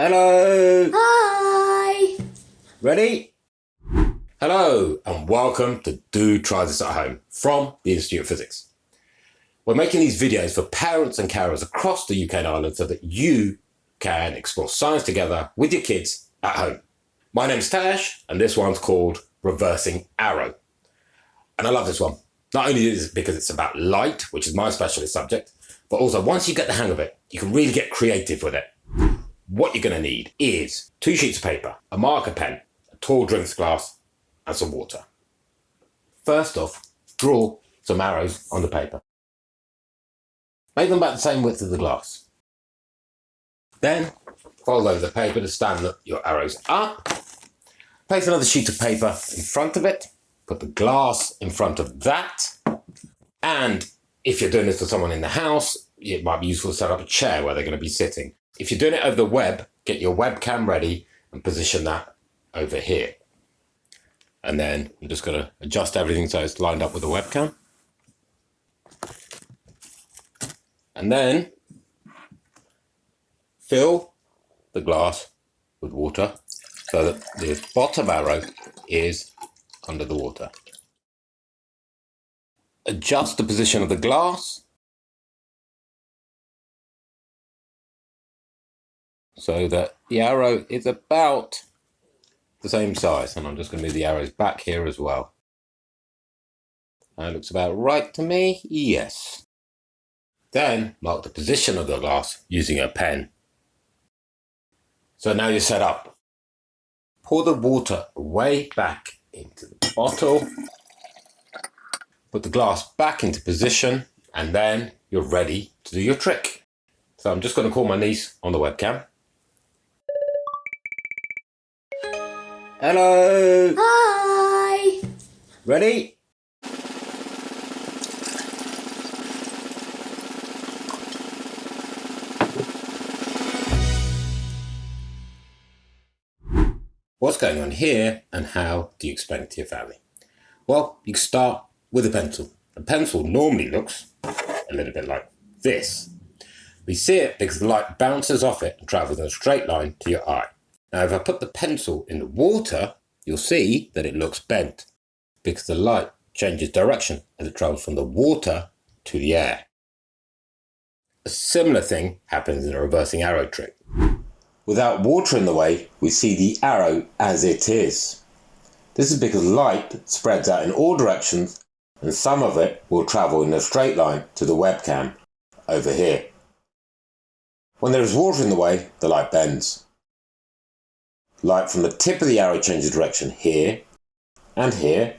Hello. Hi. Ready? Hello and welcome to Do Try This at Home from the Institute of Physics. We're making these videos for parents and carers across the UK and Ireland so that you can explore science together with your kids at home. My name's Tash and this one's called Reversing Arrow. And I love this one. Not only is it because it's about light, which is my specialist subject, but also once you get the hang of it, you can really get creative with it. What you're going to need is two sheets of paper, a marker pen, a tall drinks glass, and some water. First off, draw some arrows on the paper. Make them about the same width as the glass. Then fold over the paper to stand your arrows up. Place another sheet of paper in front of it. Put the glass in front of that. And if you're doing this for someone in the house, it might be useful to set up a chair where they're going to be sitting. If you're doing it over the web, get your webcam ready and position that over here. And then I'm just going to adjust everything so it's lined up with the webcam. And then fill the glass with water so that the bottom arrow is under the water. Adjust the position of the glass so that the arrow is about the same size. And I'm just going to move the arrows back here as well. That looks about right to me. Yes. Then mark the position of the glass using a pen. So now you're set up. Pour the water way back into the bottle. Put the glass back into position and then you're ready to do your trick. So I'm just going to call my niece on the webcam. Hello. Hi. Ready? What's going on here and how do you explain it to your family? Well, you start with a pencil. A pencil normally looks a little bit like this. We see it because the light bounces off it and travels in a straight line to your eye. Now, if I put the pencil in the water, you'll see that it looks bent because the light changes direction as it travels from the water to the air. A similar thing happens in a reversing arrow trick. Without water in the way, we see the arrow as it is. This is because light spreads out in all directions and some of it will travel in a straight line to the webcam over here. When there is water in the way, the light bends. Light from the tip of the arrow changes direction here and here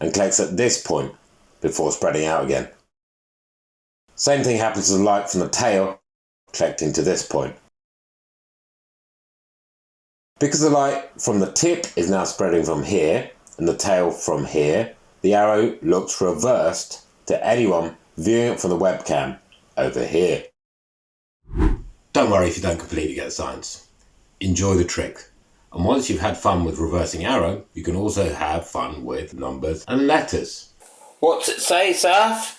and collects at this point before spreading out again. Same thing happens to the light from the tail collecting to this point. Because the light from the tip is now spreading from here and the tail from here, the arrow looks reversed to anyone viewing it from the webcam over here. Don't worry if you don't completely get the science. Enjoy the trick. And once you've had fun with reversing arrow, you can also have fun with numbers and letters. What's it say, Saf?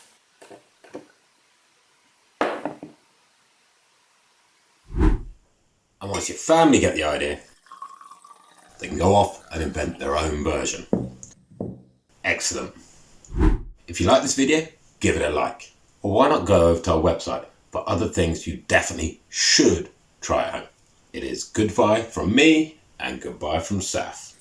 And once your family get the idea, they can go off and invent their own version. Excellent. If you like this video, give it a like. Or why not go over to our website for other things you definitely should try at home. It is goodbye from me and goodbye from Saf.